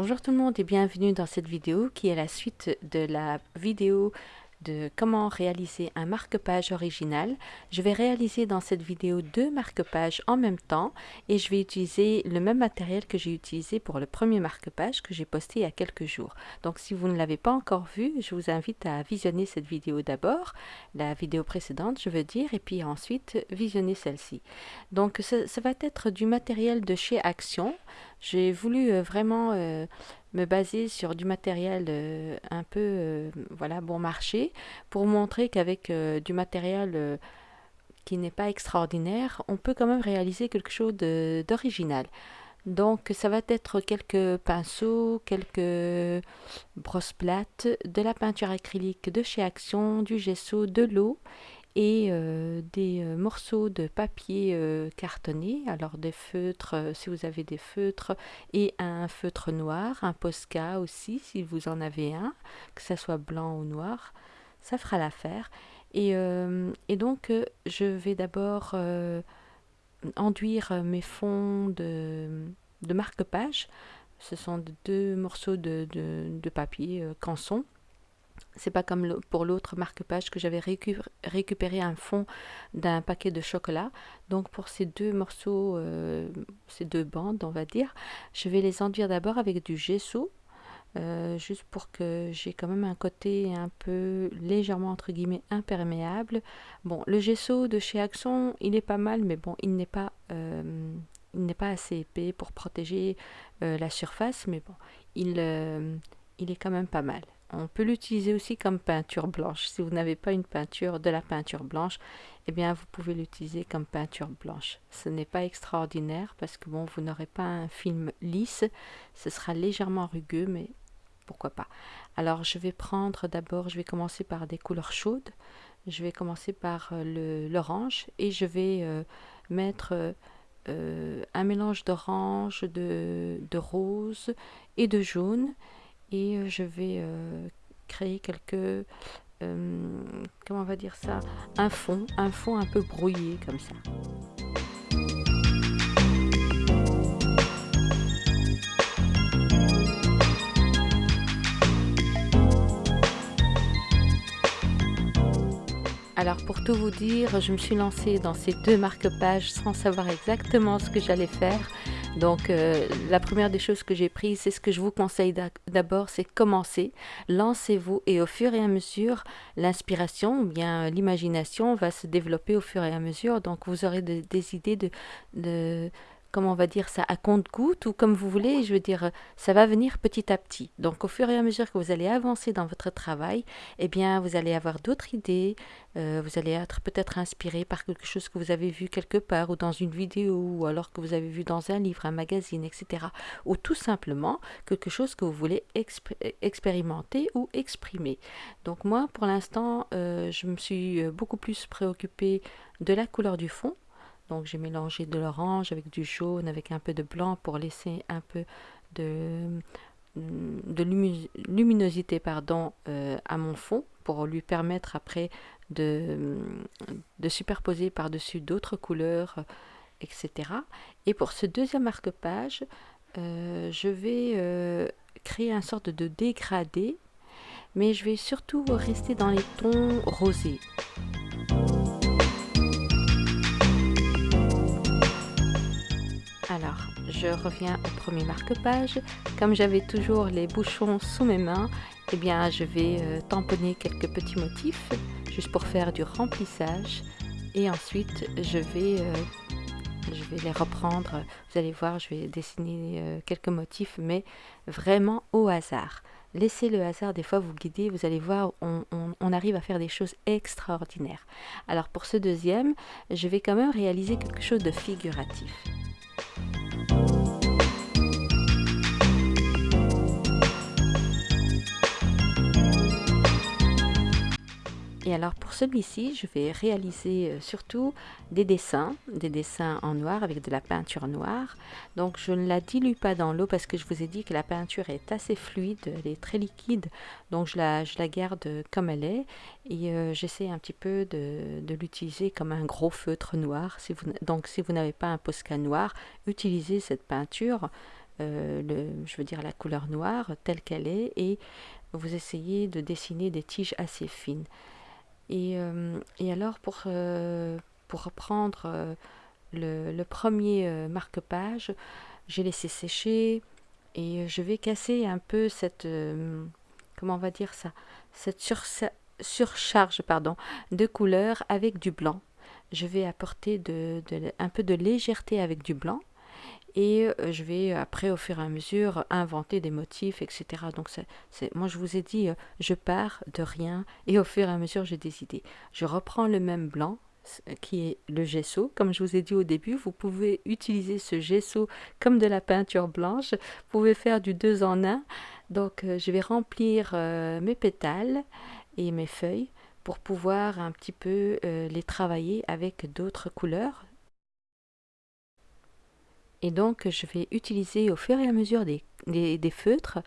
Bonjour tout le monde et bienvenue dans cette vidéo qui est la suite de la vidéo de comment réaliser un marque-page original. Je vais réaliser dans cette vidéo deux marque-pages en même temps et je vais utiliser le même matériel que j'ai utilisé pour le premier marque-page que j'ai posté il y a quelques jours. Donc si vous ne l'avez pas encore vu, je vous invite à visionner cette vidéo d'abord, la vidéo précédente je veux dire, et puis ensuite visionner celle-ci. Donc ça, va être du matériel de chez Action. J'ai voulu euh, vraiment euh, me baser sur du matériel euh, un peu voilà bon marché pour montrer qu'avec du matériel qui n'est pas extraordinaire, on peut quand même réaliser quelque chose d'original. Donc ça va être quelques pinceaux, quelques brosses plates, de la peinture acrylique de chez Action, du gesso, de l'eau et euh, des euh, morceaux de papier euh, cartonné, alors des feutres si vous avez des feutres et un feutre noir, un Posca aussi si vous en avez un, que ce soit blanc ou noir, ça fera l'affaire. Et, donc je vais d'abord enduire mes fonds de, de marque-page. Ce sont deux morceaux de, de, de papier canson c'est pas comme pour l'autre marque-page que j'avais récupéré un fond d'un paquet de chocolat. Donc pour ces deux morceaux, euh, ces deux bandes, on va dire, je vais les enduire d'abord avec du gesso. Euh, juste pour que j'ai quand même un côté un peu légèrement entre guillemets imperméable. Bon, le gesso de chez Axon, il est pas mal, mais bon, il n'est pas, euh, il n'est pas assez épais pour protéger la surface, mais bon, il, il est quand même pas mal. On peut l'utiliser aussi comme peinture blanche. Si vous n'avez pas une peinture, de la peinture blanche, eh bien vous pouvez l'utiliser comme peinture blanche. Ce n'est pas extraordinaire parce que bon, vous n'aurez pas un film lisse. Ce sera légèrement rugueux, mais pourquoi pas. Alors je vais prendre d'abord, je vais commencer par des couleurs chaudes. Je vais commencer par euh, l'orange et je vais euh, mettre euh, un mélange d'orange, de, de rose et de jaune et euh, je vais euh, créer quelques euh, comment on va dire ça? Un fond un fond un peu brouillé comme ça Alors pour tout vous dire, je me suis lancée dans ces deux marque-pages sans savoir exactement ce que j'allais faire. Donc euh, la première des choses que j'ai prises, c'est ce que je vous conseille d'abord, c'est commencer, lancez-vous et au fur et à mesure, l'inspiration ou bien l'imagination va se développer au fur et à mesure. Donc vous aurez des idées de, de comment on va dire ça, à compte-goutte ou comme vous voulez, je veux dire, ça va venir petit à petit. Donc au fur et à mesure que vous allez avancer dans votre travail, eh bien vous allez avoir d'autres idées, euh, vous allez être peut-être inspiré par quelque chose que vous avez vu quelque part ou dans une vidéo ou alors que vous avez vu dans un livre, un magazine, etc. Ou tout simplement quelque chose que vous voulez expérimenter ou exprimer. Donc moi, pour l'instant, euh, je me suis euh, beaucoup plus préoccupée de la couleur du fond donc j'ai mélangé de l'orange avec du jaune, avec un peu de blanc pour laisser un peu de, de luminosité pardon, euh, à mon fond pour lui permettre après de, de superposer par-dessus d'autres couleurs, etc. Et pour ce deuxième marque-page, euh, je vais euh, créer un sorte de dégradé, mais je vais surtout rester dans les tons rosés. Alors, je reviens au premier marque-page. Comme j'avais toujours les bouchons sous mes mains, eh bien, je vais euh, tamponner quelques petits motifs, juste pour faire du remplissage. Et ensuite, je vais, euh, je vais les reprendre. Vous allez voir, je vais dessiner euh, quelques motifs, mais vraiment au hasard. Laissez le hasard des fois vous guider, vous allez voir, on, on, arrive à faire des choses extraordinaires. Alors pour ce deuxième, je vais quand même réaliser quelque chose de figuratif. Et alors pour celui-ci, je vais réaliser euh, surtout des dessins, des dessins en noir avec de la peinture noire. Donc je ne la dilue pas dans l'eau parce que je vous ai dit que la peinture est assez fluide, elle est très liquide. Donc je la, je la garde comme elle est et euh, j'essaie un petit peu de, l'utiliser comme un gros feutre noir. Donc si vous n'avez pas un Posca noir, utilisez cette peinture le, je veux dire la couleur noire telle qu'elle est, et vous essayez de dessiner des tiges assez fines. Et, et alors pour, pour reprendre le, premier marque-page, j'ai laissé sécher et je vais casser un peu cette, comment on va dire ça, cette surcharge pardon, de couleurs avec du blanc. Je vais apporter de, un peu de légèreté avec du blanc et euh, je vais après au fur et à mesure inventer des motifs etc donc c'est moi je vous ai dit euh, je pars de rien et au fur et à mesure j'ai des idées je reprends le même blanc qui est le gesso. Comme je vous ai dit au début, vous pouvez utiliser ce gesso comme de la peinture blanche. Vous pouvez faire du deux en un. Donc euh, je vais remplir euh, mes pétales et mes feuilles pour pouvoir un petit peu euh, les travailler avec d'autres couleurs. Et donc je vais utiliser au fur et à mesure des, des feutres.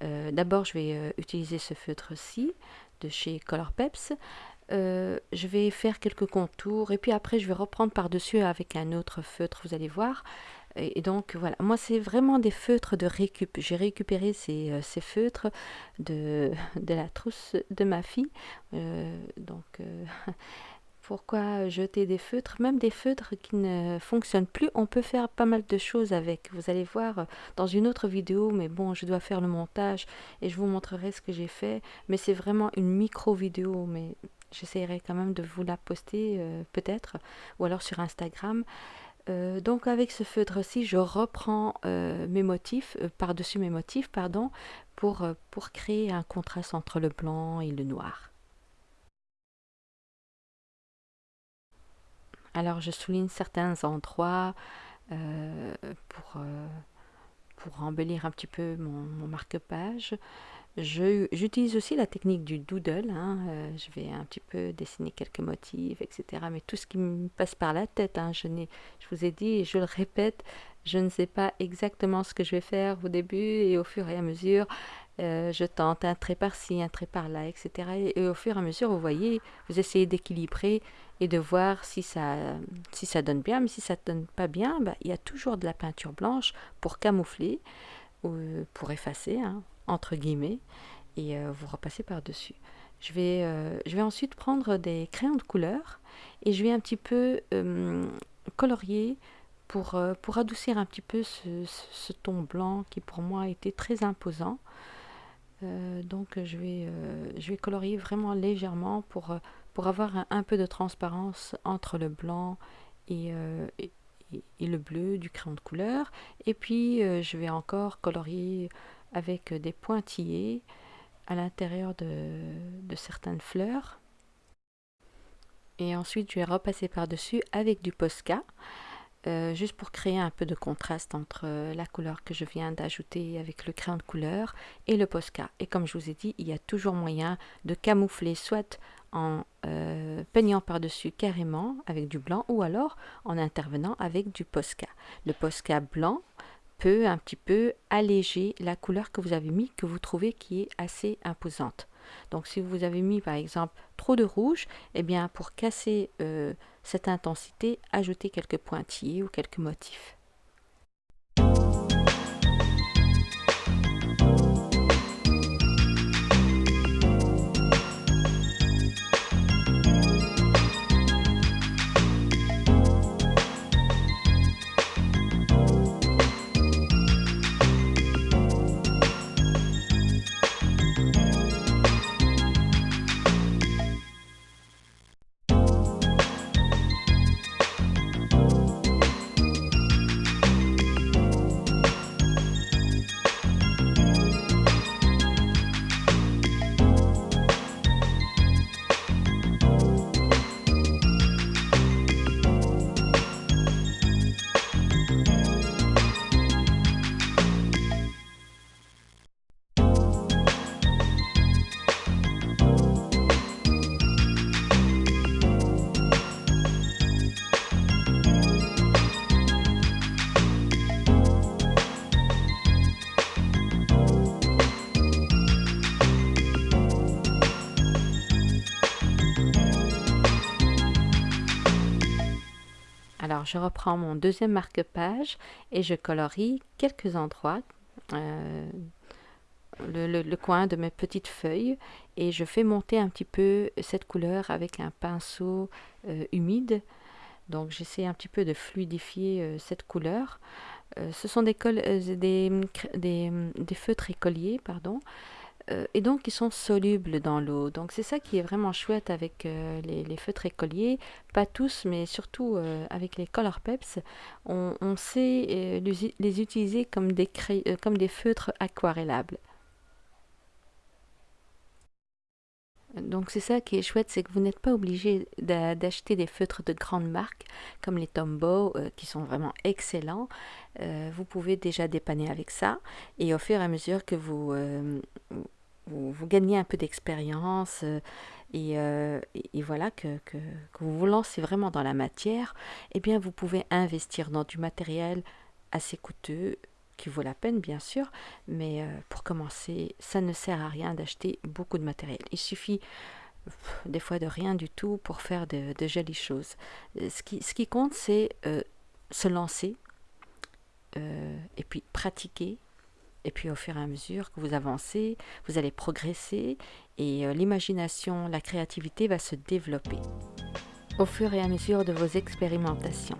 D'abord je vais utiliser ce feutre-ci de chez Color Peps. Euh, je vais faire quelques contours et puis après je vais reprendre par-dessus avec un autre feutre, vous allez voir. Et, donc voilà, moi c'est vraiment des feutres de récup. J'ai récupéré ces, euh, ces, feutres de, de la trousse de ma fille. Euh, donc pourquoi jeter des feutres Même des feutres qui ne fonctionnent plus, on peut faire pas mal de choses avec. Vous allez voir dans une autre vidéo, mais bon, je dois faire le montage et je vous montrerai ce que j'ai fait. Mais c'est vraiment une micro vidéo, mais J'essaierai quand même de vous la poster euh, peut-être, ou alors sur Instagram. Euh, donc avec ce feutre-ci, je reprends euh, mes motifs, par-dessus mes motifs, pardon, pour créer un contraste entre le blanc et le noir. Alors je souligne certains endroits pour, pour embellir un petit peu mon, mon marque-page. J'utilise aussi la technique du doodle. Hein, euh, je vais un petit peu dessiner quelques motifs, etc. Mais tout ce qui me passe par la tête, hein, je, je vous ai dit et je le répète, je ne sais pas exactement ce que je vais faire au début et au fur et à mesure. Euh, je tente un trait par-ci, un trait par-là, etc. Et, au fur et à mesure, vous voyez, vous essayez d'équilibrer et de voir si ça, si ça donne bien. Mais si ça ne donne pas bien, bah, il y a toujours de la peinture blanche pour camoufler ou pour effacer. Hein entre guillemets, et euh, vous repassez par-dessus. Je vais, euh, je vais ensuite prendre des crayons de couleur et je vais un petit peu colorier pour, pour adoucir un petit peu ce, ton blanc qui pour moi était très imposant. Donc je vais, je vais colorier vraiment légèrement pour, pour avoir un, peu de transparence entre le blanc et, le bleu du crayon de couleur. Et puis je vais encore colorier avec des pointillés à l'intérieur de, certaines fleurs. Et ensuite, je vais repasser par-dessus avec du Posca, euh, juste pour créer un peu de contraste entre la couleur que je viens d'ajouter avec le crayon de couleur et le Posca. Et comme je vous ai dit, il y a toujours moyen de camoufler soit en euh, peignant par-dessus carrément avec du blanc ou alors en intervenant avec du Posca. Le Posca blanc peut un petit peu alléger la couleur que vous avez mis, que vous trouvez qui est assez imposante. Donc si vous avez mis par exemple trop de rouge, eh bien pour casser euh, cette intensité, ajoutez quelques pointillés ou quelques motifs. Je reprends mon deuxième marque-page et je colorie quelques endroits, euh, le, coin de mes petites feuilles et je fais monter un petit peu cette couleur avec un pinceau euh, humide. Donc, j'essaie un petit peu de fluidifier euh, cette couleur. ce sont des, des, des, des, feutres écoliers, pardon. Euh, et donc ils sont solubles dans l'eau. Donc c'est ça qui est vraiment chouette avec euh, les, feutres écoliers, pas tous, mais surtout euh, avec les Color Peps, on, sait les, utiliser comme des, comme des feutres aquarellables. Donc c'est ça qui est chouette, c'est que vous n'êtes pas obligé d'acheter des feutres de grandes marques comme les Tombow qui sont vraiment excellents. vous pouvez déjà dépanner avec ça et au fur et à mesure que vous, vous, gagnez un peu d'expérience euh, euh, et, voilà que, vous vous lancez vraiment dans la matière, eh bien vous pouvez investir dans du matériel assez coûteux qui vaut la peine bien sûr, mais euh, pour commencer, ça ne sert à rien d'acheter beaucoup de matériel. Il suffit des fois de rien du tout pour faire de, jolies choses. Ce qui, ce qui compte, c'est se lancer et puis pratiquer et puis au fur et à mesure que vous avancez, vous allez progresser et euh, l'imagination, la créativité va se développer au fur et à mesure de vos expérimentations.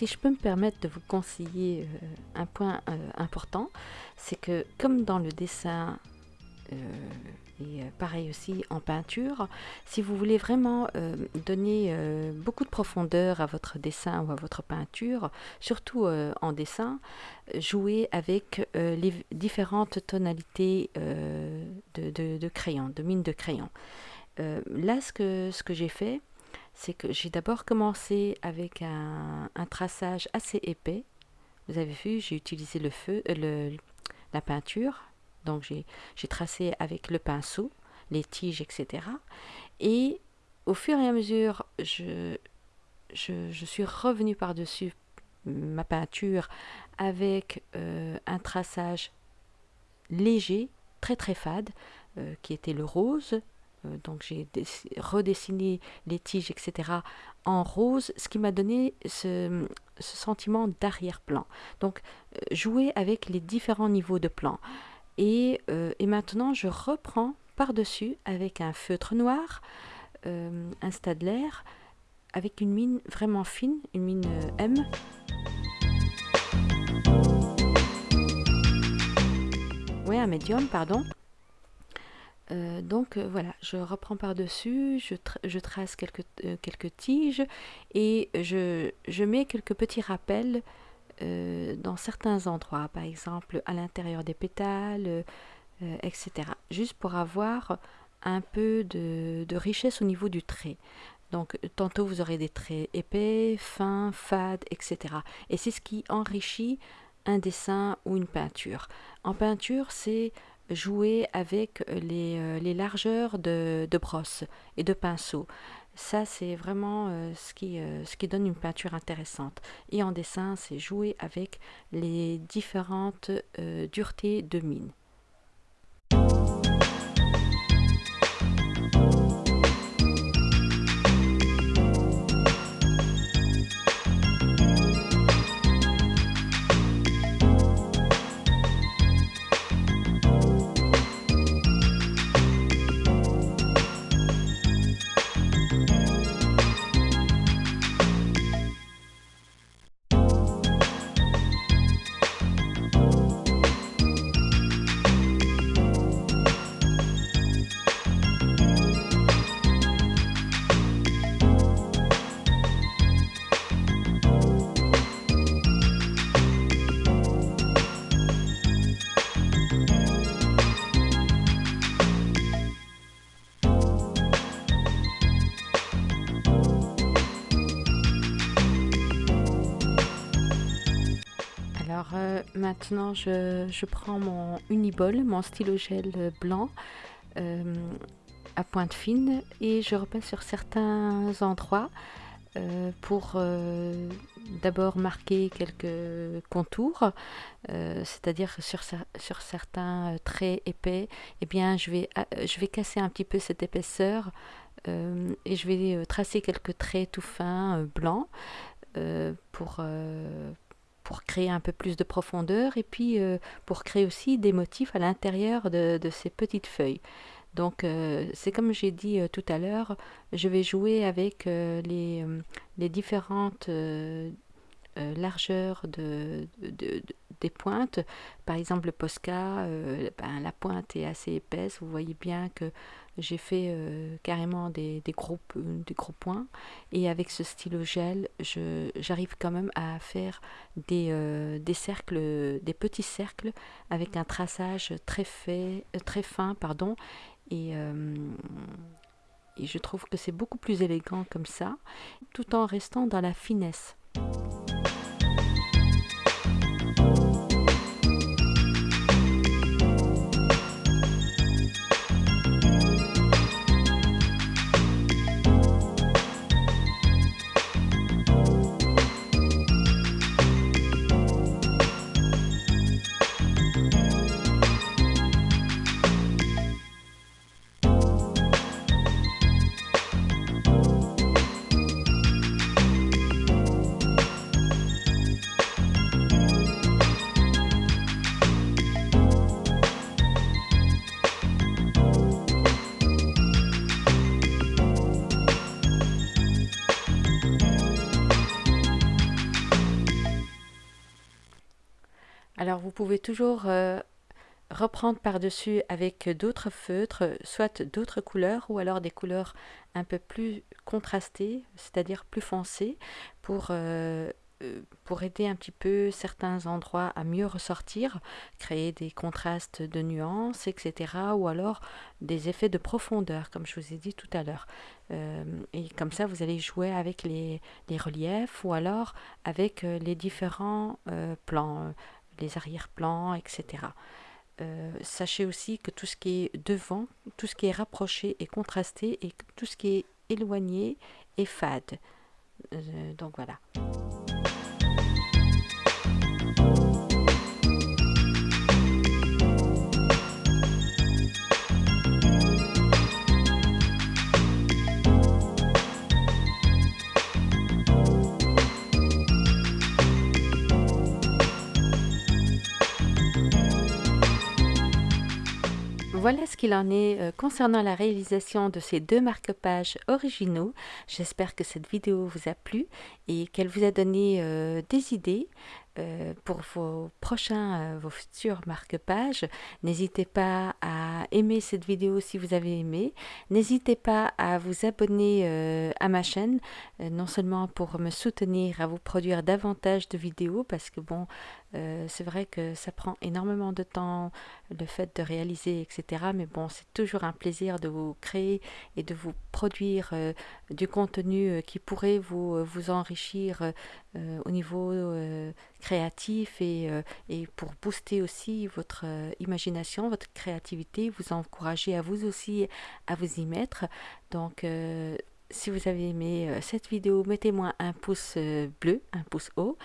Si je peux me permettre de vous conseiller euh, un point euh, important, c'est que comme dans le dessin euh, et pareil aussi en peinture, si vous voulez vraiment donner beaucoup de profondeur à votre dessin ou à votre peinture, surtout en dessin, jouez avec les différentes tonalités de, crayon, de mine de crayon. là, ce que, ce que j'ai fait, c'est que j'ai d'abord commencé avec un, traçage assez épais. Vous avez vu, j'ai utilisé le feu, euh, la peinture. Donc j'ai tracé avec le pinceau, les tiges, etc. Et au fur et à mesure, je, je, suis revenue par-dessus ma peinture avec euh, un traçage léger, très très fade, euh, qui était le rose, donc j'ai redessiné les tiges, etc. en rose, ce qui m'a donné ce, sentiment d'arrière-plan. Donc euh, jouer avec les différents niveaux de plan. Et, euh, et maintenant, je reprends par-dessus avec un feutre noir, un Stadler, avec une mine vraiment fine, une mine M. Oui, un médium, pardon. Euh, donc euh, voilà, je reprends par-dessus, je, je, trace quelques, euh, quelques tiges et je, je, mets quelques petits rappels dans certains endroits, par exemple à l'intérieur des pétales, etc. Juste pour avoir un peu de, de, richesse au niveau du trait. Donc tantôt vous aurez des traits épais, fins, fades, etc. Et c'est ce qui enrichit un dessin ou une peinture. En peinture, c'est jouer avec les, euh, les largeurs de, de, brosse et de pinceau. Ça, c'est vraiment euh, ce, qui, euh, ce qui donne une peinture intéressante. Et en dessin, c'est jouer avec les différentes duretés de mine. Maintenant, je, prends mon Uniball, mon stylo gel blanc euh, à pointe fine et je repasse sur certains endroits euh, pour d'abord marquer quelques contours, c'est-à-dire sur, sur certains traits épais, eh bien, je vais, je vais casser un petit peu cette épaisseur et je vais tracer quelques traits tout fins blancs pour pour créer un peu plus de profondeur et puis euh, pour créer aussi des motifs à l'intérieur de, ces petites feuilles. Donc euh, c'est comme j'ai dit euh, tout à l'heure, je vais jouer avec les, les, différentes largeurs de, des pointes. Par exemple le Posca, ben, la pointe est assez épaisse, vous voyez bien que j'ai fait euh, carrément des, gros, des gros points. Et avec ce stylo gel j'arrive quand même à faire des, euh, des cercles des petits cercles avec un traçage très, fait, euh, très fin pardon. Et je trouve que c'est beaucoup plus élégant comme ça tout en restant dans la finesse vous pouvez toujours euh, reprendre par-dessus avec d'autres feutres, soit d'autres couleurs ou alors des couleurs un peu plus contrastées, c'est-à-dire plus foncées, pour, euh, euh, pour aider un petit peu certains endroits à mieux ressortir, créer des contrastes de nuances, etc. ou alors des effets de profondeur, comme je vous ai dit tout à l'heure. et comme ça, vous allez jouer avec les, les reliefs ou alors avec les différents plans les arrière-plans, etc. Euh, sachez aussi que tout ce qui est devant, tout ce qui est rapproché est contrasté et tout ce qui est éloigné est fade. Euh, donc voilà. Voilà ce qu'il en est euh, concernant la réalisation de ces deux marque-pages originaux. J'espère que cette vidéo vous a plu et qu'elle vous a donné euh, des idées. euh, pour vos prochains, vos futurs marque-pages. N'hésitez pas à aimer cette vidéo si vous avez aimé. N'hésitez pas à vous abonner à ma chaîne, non seulement pour me soutenir à vous produire davantage de vidéos, parce que bon, c'est vrai que ça prend énormément de temps, le fait de réaliser, etc. Mais bon, c'est toujours un plaisir de vous créer et de vous produire du contenu qui pourrait vous, vous enrichir au niveau créatif et, euh, et, pour booster aussi votre euh, imagination, votre créativité, vous encourager à vous aussi à vous y mettre. Donc, euh, si vous avez aimé cette vidéo, mettez-moi un pouce bleu, un pouce haut.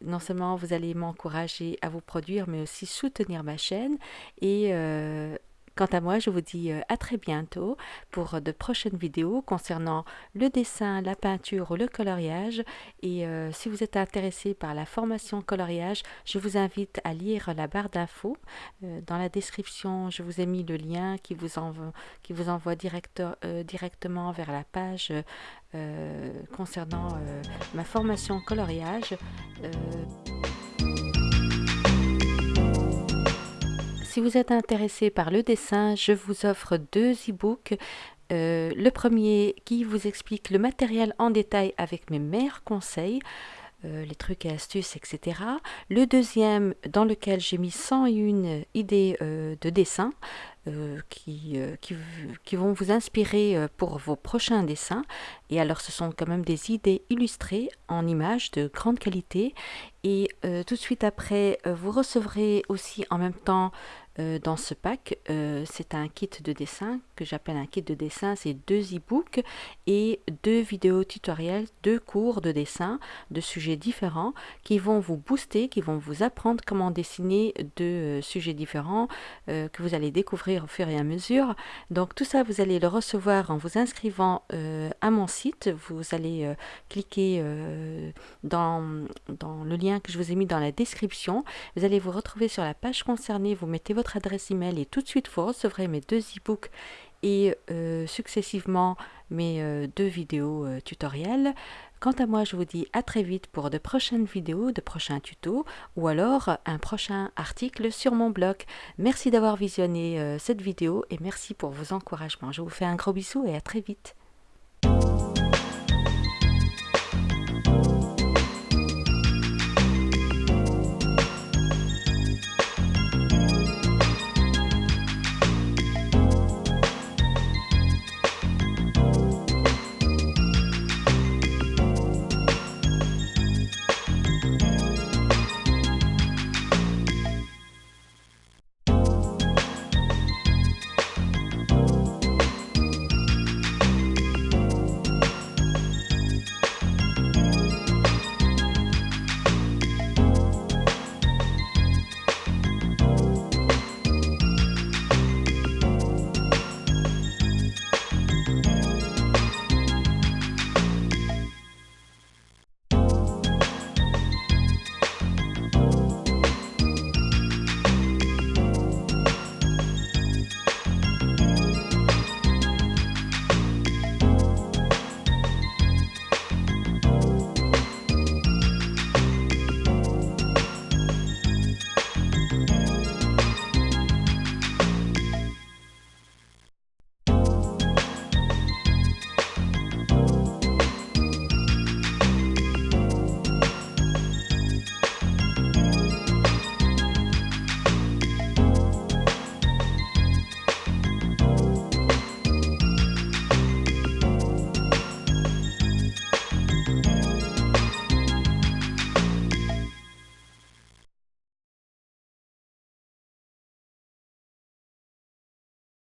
Non seulement vous allez m'encourager à vous produire, mais aussi soutenir ma chaîne et Quant à moi, je vous dis euh, à très bientôt pour de prochaines vidéos concernant le dessin, la peinture ou le coloriage. Et euh, si vous êtes intéressé par la formation coloriage, je vous invite à lire la barre d'infos. Euh, dans la description, je vous ai mis le lien qui vous envoie, qui vous envoie directement vers la page concernant ma formation coloriage. Si vous êtes intéressé par le dessin, je vous offre deux e-books. Euh, le premier qui vous explique le matériel en détail avec mes meilleurs conseils. Euh, les trucs et astuces, etc. Le deuxième, dans lequel j'ai mis 101 idées euh, de dessin qui, qui, vont vous inspirer pour vos prochains dessins. Et alors, ce sont quand même des idées illustrées en images de grande qualité. Et tout de suite après, vous recevrez aussi en même temps euh, dans ce pack, euh, c'est un kit de dessin que j'appelle un kit de dessin. C'est deux e-books et deux vidéos tutoriels, deux cours de dessin de sujets différents qui vont vous booster, qui vont vous apprendre comment dessiner deux euh, sujets différents que vous allez découvrir au fur et à mesure. Donc tout ça, vous allez le recevoir en vous inscrivant à mon site. Vous allez cliquer dans, dans le lien que je vous ai mis dans la description. Vous allez vous retrouver sur la page concernée. Vous mettez adresse email et tout de suite vous recevrez mes deux e-books et euh, successivement mes euh, deux vidéos euh, tutoriels. Quant à moi, je vous dis à très vite pour de prochaines vidéos, de prochains tutos ou alors un prochain article sur mon blog. Merci d'avoir visionné cette vidéo et merci pour vos encouragements. Je vous fais un gros bisou et à très vite.